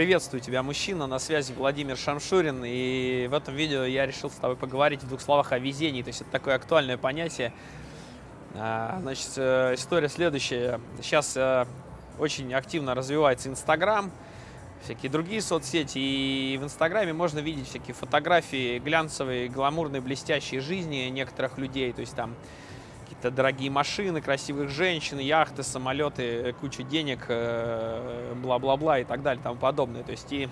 Приветствую тебя, мужчина, на связи Владимир Шамшурин, и в этом видео я решил с тобой поговорить в двух словах о везении, то есть это такое актуальное понятие. А, значит, э, история следующая. Сейчас э, очень активно развивается Инстаграм, всякие другие соцсети, и в Инстаграме можно видеть всякие фотографии глянцевые, гламурные, блестящие жизни некоторых людей, то есть там какие-то дорогие машины, красивых женщин, яхты, самолеты, куча денег, э, бла-бла-бла и так далее, и тому подобное. То есть и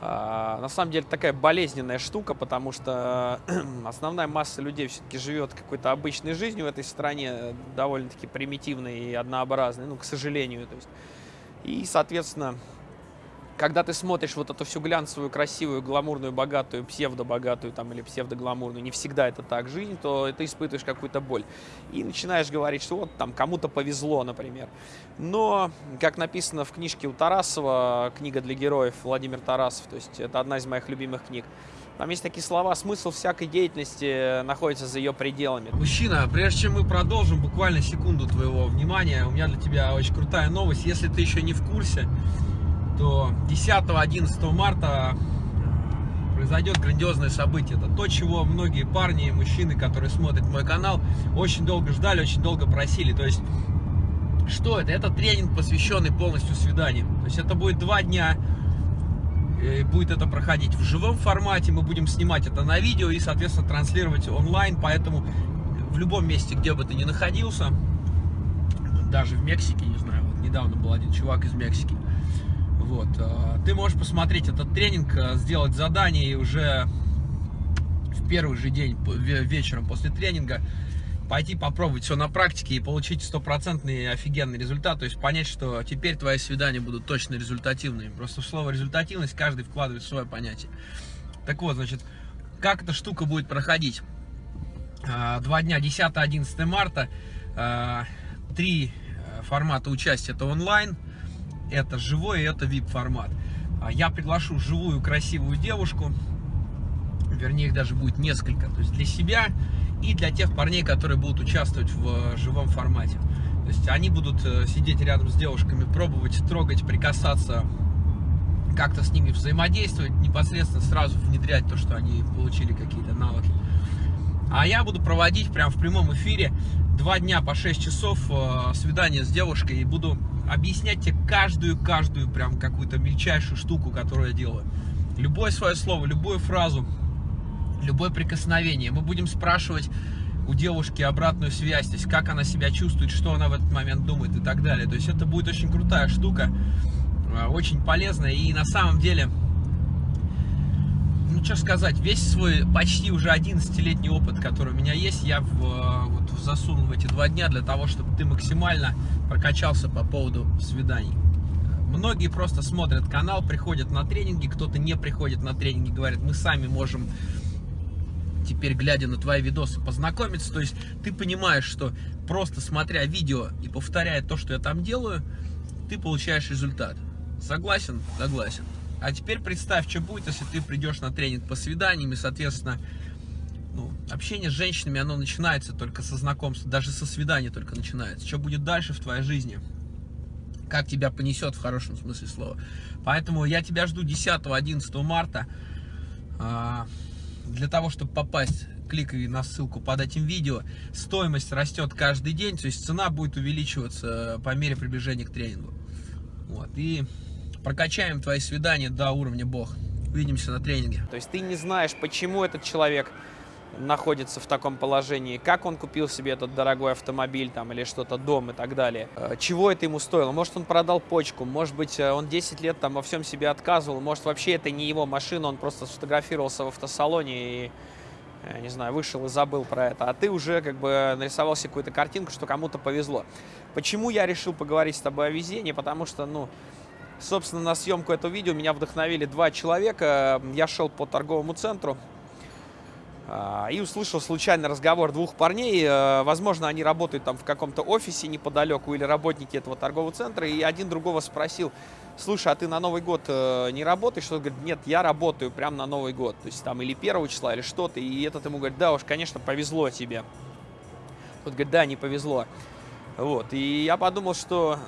а, на самом деле такая болезненная штука, потому что основная масса людей все-таки живет какой-то обычной жизнью в этой стране, довольно-таки примитивной и однообразной, ну, к сожалению. То есть. И, соответственно, когда ты смотришь вот эту всю глянцевую, красивую, гламурную, богатую, псевдо-богатую там, или псевдо-гламурную, не всегда это так жизнь, то ты испытываешь какую-то боль. И начинаешь говорить, что вот там кому-то повезло, например. Но, как написано в книжке у Тарасова, книга для героев, Владимир Тарасов, то есть это одна из моих любимых книг, там есть такие слова, смысл всякой деятельности находится за ее пределами. Мужчина, прежде чем мы продолжим, буквально секунду твоего внимания, у меня для тебя очень крутая новость. Если ты еще не в курсе, то 10-11 марта э, произойдет грандиозное событие. Это то, чего многие парни и мужчины, которые смотрят мой канал, очень долго ждали, очень долго просили. То есть, что это? Это тренинг, посвященный полностью свиданиям. То есть, это будет два дня, будет это проходить в живом формате, мы будем снимать это на видео и, соответственно, транслировать онлайн, поэтому в любом месте, где бы ты ни находился, даже в Мексике, не знаю, вот недавно был один чувак из Мексики, вот. Э, ты можешь посмотреть этот тренинг, э, сделать задание и уже в первый же день вечером после тренинга пойти попробовать все на практике и получить стопроцентный офигенный результат, то есть понять, что теперь твои свидания будут точно результативными. Просто в слово результативность каждый вкладывает свое понятие. Так вот, значит, как эта штука будет проходить? Э, два дня, 10-11 марта, три формата участия, это онлайн, это живой это VIP формат. А я приглашу живую красивую девушку, вернее их даже будет несколько, то есть для себя и для тех парней, которые будут участвовать в э, живом формате. То есть они будут э, сидеть рядом с девушками, пробовать, трогать, прикасаться, как-то с ними взаимодействовать, непосредственно сразу внедрять то, что они получили какие-то навыки. А я буду проводить прямо в прямом эфире два дня по 6 часов э, свидание с девушкой и буду объяснять тебе каждую-каждую прям какую-то мельчайшую штуку, которую я делаю. Любое свое слово, любую фразу, любое прикосновение. Мы будем спрашивать у девушки обратную связь, то есть как она себя чувствует, что она в этот момент думает и так далее. То есть это будет очень крутая штука, э, очень полезная и на самом деле ну что сказать, весь свой почти уже 11-летний опыт, который у меня есть, я в, э, вот, засунул в эти два дня для того, чтобы ты максимально прокачался по поводу свиданий. Многие просто смотрят канал, приходят на тренинги, кто-то не приходит на тренинги, говорят, мы сами можем теперь, глядя на твои видосы, познакомиться. То есть ты понимаешь, что просто смотря видео и повторяя то, что я там делаю, ты получаешь результат. Согласен? Согласен. А теперь представь, что будет, если ты придешь на тренинг по свиданиям, и, соответственно, ну, общение с женщинами, оно начинается только со знакомства, даже со свидания только начинается. Что будет дальше в твоей жизни? Как тебя понесет в хорошем смысле слова. Поэтому я тебя жду 10-11 марта. А, для того, чтобы попасть, кликай на ссылку под этим видео. Стоимость растет каждый день, то есть цена будет увеличиваться по мере приближения к тренингу. Вот, и прокачаем твои свидания до уровня бог. Увидимся на тренинге. То есть ты не знаешь, почему этот человек находится в таком положении, как он купил себе этот дорогой автомобиль там или что-то, дом и так далее, э, чего это ему стоило, может он продал почку, может быть э, он 10 лет там во всем себе отказывал, может вообще это не его машина, он просто сфотографировался в автосалоне и э, не знаю, вышел и забыл про это, а ты уже как бы нарисовал себе какую-то картинку, что кому-то повезло. Почему я решил поговорить с тобой о везении? Потому что, ну, Собственно, на съемку этого видео меня вдохновили два человека. Я шел по торговому центру а, и услышал случайный разговор двух парней. Э, возможно, они работают там в каком-то офисе неподалеку или работники этого торгового центра. И один другого спросил, слушай, а ты на Новый год э, не работаешь? Он говорит, нет, я работаю прямо на Новый год. То есть там или первого числа, или что-то. И этот ему говорит, да уж, конечно, повезло тебе. Тот говорит, да, не повезло. Вот. И я подумал, что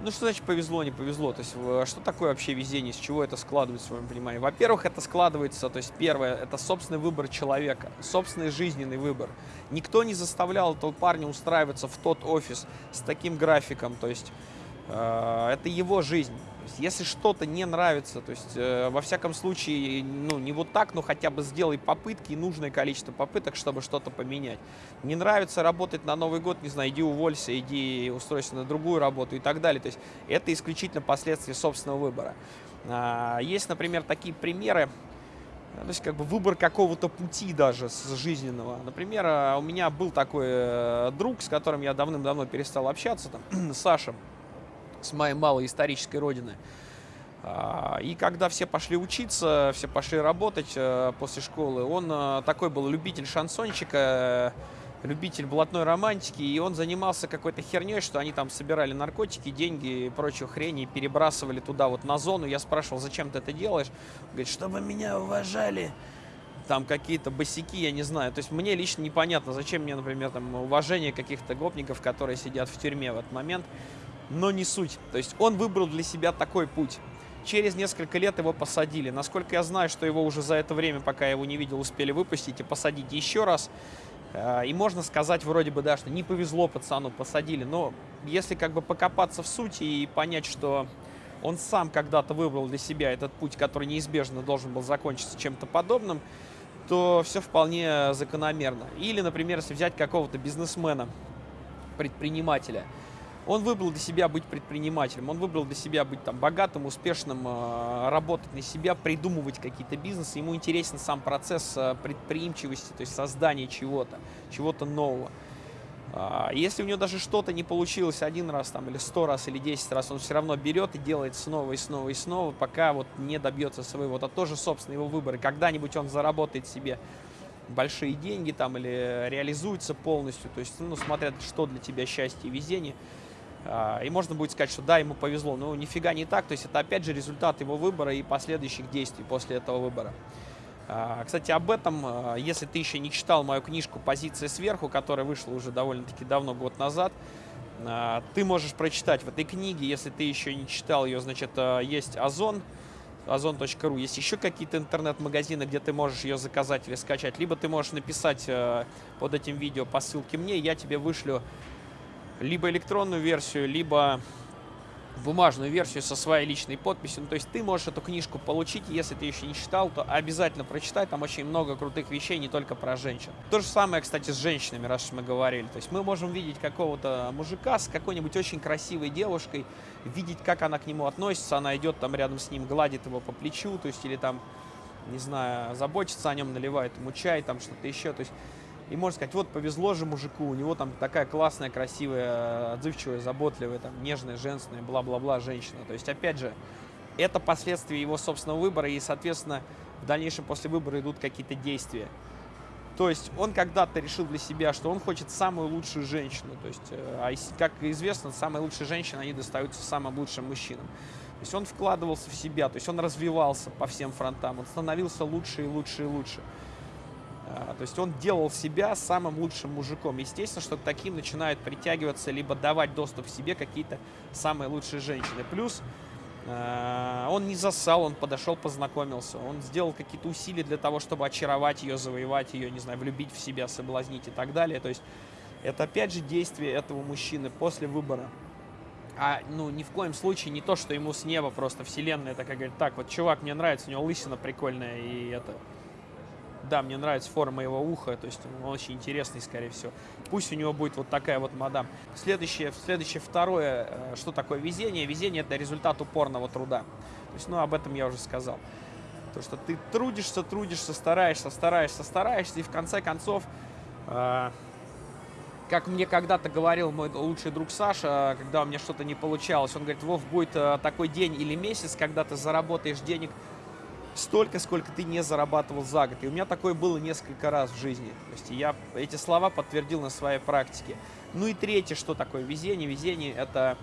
Ну, что значит повезло, не повезло? То есть, что такое вообще везение, с чего это складывается, в своем понимании? Во-первых, это складывается, то есть, первое, это собственный выбор человека, собственный жизненный выбор. Никто не заставлял этого парня устраиваться в тот офис с таким графиком, то есть, это его жизнь если что-то не нравится, то есть, э, во всяком случае, ну, не вот так, но хотя бы сделай попытки нужное количество попыток, чтобы что-то поменять. Не нравится работать на Новый год, не знаю, иди уволься, иди устройся на другую работу и так далее. То есть, это исключительно последствия собственного выбора. А, есть, например, такие примеры, то есть как бы выбор какого-то пути даже с жизненного. Например, а, у меня был такой э, друг, с которым я давным-давно перестал общаться, там, Саша с моей малой исторической родины. А, и когда все пошли учиться, все пошли работать э, после школы, он э, такой был любитель шансончика, любитель блатной романтики, и он занимался какой-то херней, что они там собирали наркотики, деньги и прочую хрень, и перебрасывали туда вот на зону. Я спрашивал, зачем ты это делаешь? Он говорит, чтобы меня уважали там какие-то босики, я не знаю. То есть мне лично непонятно, зачем мне, например, там уважение каких-то гопников, которые сидят в тюрьме в этот момент но не суть. То есть он выбрал для себя такой путь. Через несколько лет его посадили. Насколько я знаю, что его уже за это время, пока я его не видел, успели выпустить и посадить еще раз. Э, и можно сказать вроде бы, да, что не повезло пацану, посадили. Но если как бы покопаться в сути и понять, что он сам когда-то выбрал для себя этот путь, который неизбежно должен был закончиться чем-то подобным, то все вполне закономерно. Или, например, если взять какого-то бизнесмена, предпринимателя – он выбрал для себя быть предпринимателем, он выбрал для себя быть там богатым, успешным, э, работать на себя, придумывать какие-то бизнесы. Ему интересен сам процесс э, предприимчивости, то есть создания чего-то, чего-то нового. А, если у него даже что-то не получилось один раз там, или сто раз, или десять раз, он все равно берет и делает снова и снова и снова, пока вот не добьется своего. Это тоже, собственно, его выбор. И когда-нибудь он заработает себе большие деньги там или реализуется полностью. То есть, ну, смотря что для тебя счастье и везение. А, и можно будет сказать, что да, ему повезло. Но нифига не так. То есть это опять же результат его выбора и последующих действий после этого выбора. А, кстати, об этом, а, если ты еще не читал мою книжку «Позиция сверху», которая вышла уже довольно-таки давно, год назад, ты можешь прочитать в этой книге. Если ты еще не читал ее, значит, есть Озон, озон.ру. Есть еще какие-то интернет-магазины, где ты можешь ее заказать или скачать. Либо ты можешь написать под этим видео по ссылке мне, я тебе вышлю либо электронную версию, либо бумажную версию со своей личной подписью. Ну, то есть ты можешь эту книжку получить, если ты еще не читал, то обязательно прочитай, там очень много крутых вещей, не только про женщин. То же самое, кстати, с женщинами, раз мы говорили. То есть мы можем видеть какого-то мужика с какой-нибудь очень красивой девушкой, видеть, как она к нему относится, она идет там рядом с ним, гладит его по плечу, то есть или там, не знаю, заботится о нем, наливает ему чай, там что-то еще, то есть и можно сказать, вот повезло же мужику, у него там такая классная, красивая, отзывчивая, заботливая, там, нежная, женственная, бла-бла-бла женщина. То есть, опять же, это последствия его собственного выбора, и, соответственно, в дальнейшем после выбора идут какие-то действия. То есть он когда-то решил для себя, что он хочет самую лучшую женщину. То есть, э, а как известно, самые лучшие женщины, они достаются самым лучшим мужчинам. То есть он вкладывался в себя, то есть он развивался по всем фронтам, он становился лучше и лучше и лучше. А, то есть он делал себя самым лучшим мужиком. Естественно, что таким начинают притягиваться, либо давать доступ к себе какие-то самые лучшие женщины. Плюс а, он не засал, он подошел, познакомился. Он сделал какие-то усилия для того, чтобы очаровать ее, завоевать ее, не знаю, влюбить в себя, соблазнить и так далее. То есть это опять же действие этого мужчины после выбора. А, ну, ни в коем случае не то, что ему с неба просто вселенная такая говорит, так, вот чувак, мне нравится, у него лысина прикольная, и это, да, мне нравится форма его уха, то есть он очень интересный, скорее всего. Пусть у него будет вот такая вот мадам. Следующее, следующее второе, э, что такое везение? Везение – это результат упорного труда. То есть, ну, об этом я уже сказал. То, что ты трудишься, трудишься, стараешься, стараешься, стараешься, и в конце концов, э, как мне когда-то говорил мой лучший друг Саша, когда у меня что-то не получалось, он говорит, Вов, будет э, такой день или месяц, когда ты заработаешь денег столько, сколько ты не зарабатывал за год. И у меня такое было несколько раз в жизни. То есть я эти слова подтвердил на своей практике. Ну и третье, что такое везение? Везение это,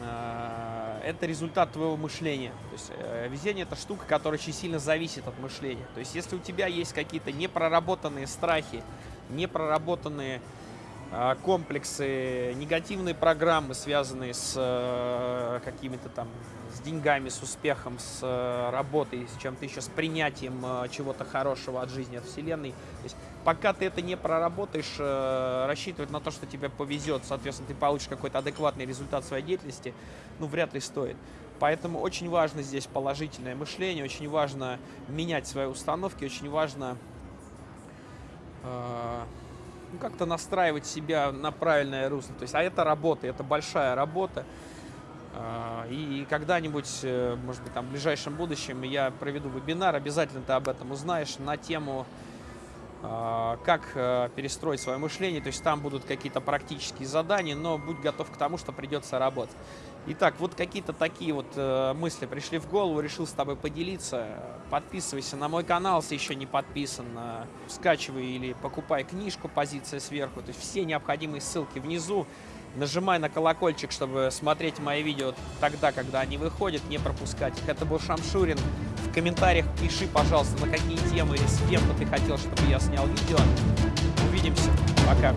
э, это результат твоего мышления. То есть э, везение это штука, которая очень сильно зависит от мышления. То есть если у тебя есть какие-то непроработанные страхи, непроработанные комплексы, негативные программы, связанные с э, какими-то там, с деньгами, с успехом, с э, работой, с чем-то еще, с принятием э, чего-то хорошего от жизни, от Вселенной. То есть, пока ты это не проработаешь, рассчитывать на то, что тебе повезет, соответственно, ты получишь какой-то адекватный результат своей деятельности, ну, вряд ли стоит. Поэтому очень важно здесь положительное мышление, очень важно менять свои установки, очень важно э, ну, как-то настраивать себя на правильное русло. То есть, а это работа, это большая работа. Э, и когда-нибудь, э, может быть, там в ближайшем будущем я проведу вебинар, обязательно ты об этом узнаешь на тему как э, перестроить свое мышление. То есть там будут какие-то практические задания, но будь готов к тому, что придется работать. Итак, вот какие-то такие вот э, мысли пришли в голову, решил с тобой поделиться. Подписывайся на мой канал, если еще не подписан. Э, скачивай или покупай книжку «Позиция сверху». То есть все необходимые ссылки внизу. Нажимай на колокольчик, чтобы смотреть мои видео тогда, когда они выходят, не пропускать их. Это был Шамшурин. Комментариях пиши, пожалуйста, на какие темы или с кем бы ты хотел, чтобы я снял видео. Увидимся. Пока.